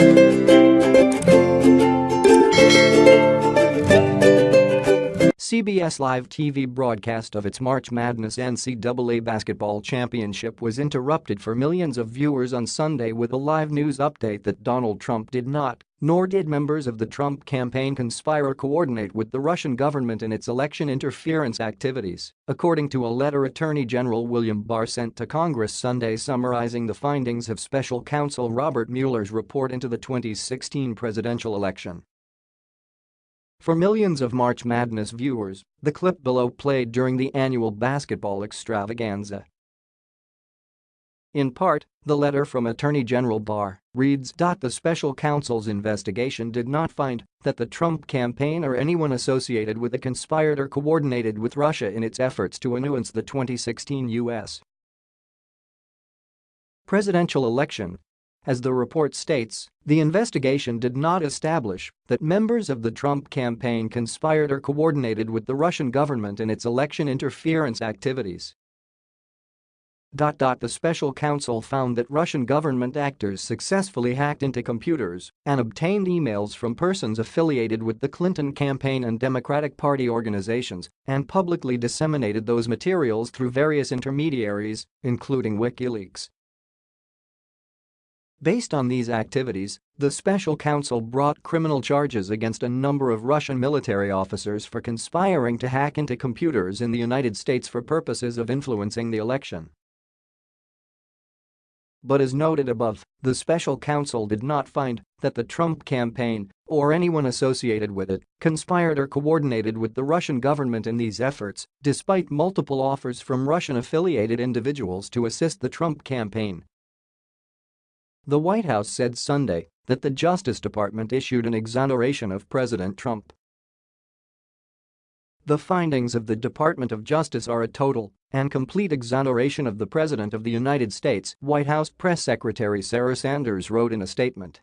Música CBS Live TV broadcast of its March Madness NCAA basketball championship was interrupted for millions of viewers on Sunday with a live news update that Donald Trump did not, nor did members of the Trump campaign conspire or coordinate with the Russian government in its election interference activities, according to a letter Attorney General William Barr sent to Congress Sunday summarizing the findings of special counsel Robert Mueller's report into the 2016 presidential election. For millions of March Madness viewers, the clip below played during the annual basketball extravaganza. In part, the letter from Attorney General Barr reads. The special counsel's investigation did not find that the Trump campaign or anyone associated with it conspired or coordinated with Russia in its efforts to influence the 2016 U.S. presidential election as the report states, the investigation did not establish that members of the Trump campaign conspired or coordinated with the Russian government in its election interference activities. The special counsel found that Russian government actors successfully hacked into computers and obtained emails from persons affiliated with the Clinton campaign and Democratic Party organizations and publicly disseminated those materials through various intermediaries, including WikiLeaks. Based on these activities, the special counsel brought criminal charges against a number of Russian military officers for conspiring to hack into computers in the United States for purposes of influencing the election. But as noted above, the special counsel did not find that the Trump campaign, or anyone associated with it, conspired or coordinated with the Russian government in these efforts, despite multiple offers from Russian-affiliated individuals to assist the Trump campaign the White House said Sunday that the Justice Department issued an exoneration of President Trump. The findings of the Department of Justice are a total and complete exoneration of the President of the United States, White House Press Secretary Sarah Sanders wrote in a statement.